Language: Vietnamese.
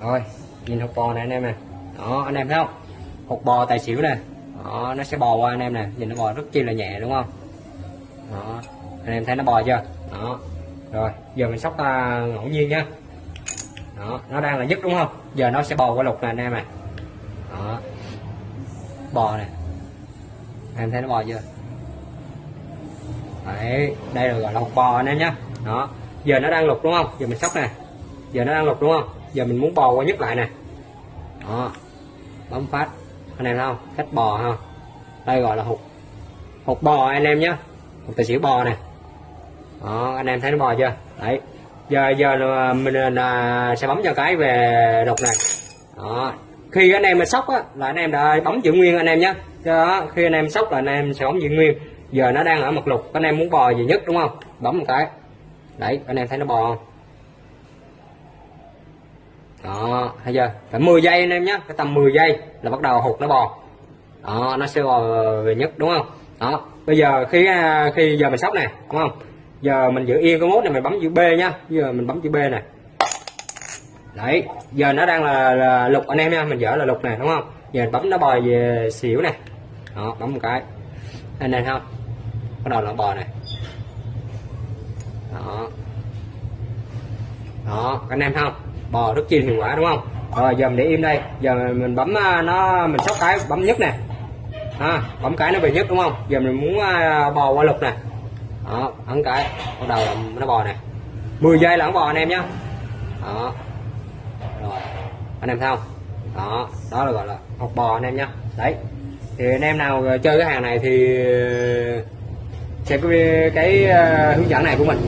rồi nhìn hột bò này anh em nè đó anh em thấy không? Hột bò tài xỉu nè. Đó nó sẽ bò qua anh em nè. Nhìn nó bò rất chi là nhẹ đúng không? Đó anh em thấy nó bò chưa? Đó. Rồi giờ mình sóc à, ngẫu nhiên nhá đó nó đang là nhất đúng không? Giờ nó sẽ bò qua lục nè anh em nè đó. Bò nè. Em thấy nó bò chưa? Đấy đây là gọi là hột bò anh em nhá. Đó giờ nó đang lục đúng không? Giờ mình sóc nè. Giờ nó đang lục đúng không? Giờ mình muốn bò qua nhất lại nè. Đó. Bấm phát. Anh em thấy không? Cách bò ha. Đây gọi là hụt. Hụt bò anh em nhé hụt tài xỉu bò nè. Đó, anh em thấy nó bò chưa? Đấy. Giờ giờ là mình là sẽ bấm cho cái về lục này. Đó. Khi anh em mà sóc á, là anh em đã bấm giữ nguyên anh em nhé đó, khi anh em sóc là anh em sẽ bấm giữ nguyên. Giờ nó đang ở mặt lục. Anh em muốn bò gì nhất, đúng không? Bấm một cái. Đấy, anh em thấy nó bò không? Đó thấy chưa? Phải 10 giây anh em nhé cái tầm 10 giây là bắt đầu hụt nó bò. Đó nó sẽ bò về nhất đúng không? Đó bây giờ khi à, khi giờ mình sóc này đúng không? Giờ mình giữ yên cái mốt này mình bấm chữ B nhá. Giờ mình bấm chữ B này đấy giờ nó đang là, là lục anh em nha mình dở là lục này đúng không? Giờ mình bấm nó bò về xỉu này, đó bấm một cái. Anh em không? Bắt đầu là bò này đó. Đó anh em không? Bò rất chi hiệu quả đúng không? Rồi giờ mình để im đây. Giờ mình bấm à, nó mình sóc cái bấm nhất nè. À, bấm cái nó về nhất đúng không? Giờ mình muốn à, bò qua lục nè. Đó ấn cái. Bắt đầu là nó bò nè. 10 giây là nó bò anh em nhé đó. Rồi. Anh em thấy không? Đó đó là gọi là học bò anh em nhé đấy. Thì anh em nào chơi cái hàng này thì xem cái, cái uh, hướng dẫn này của mình.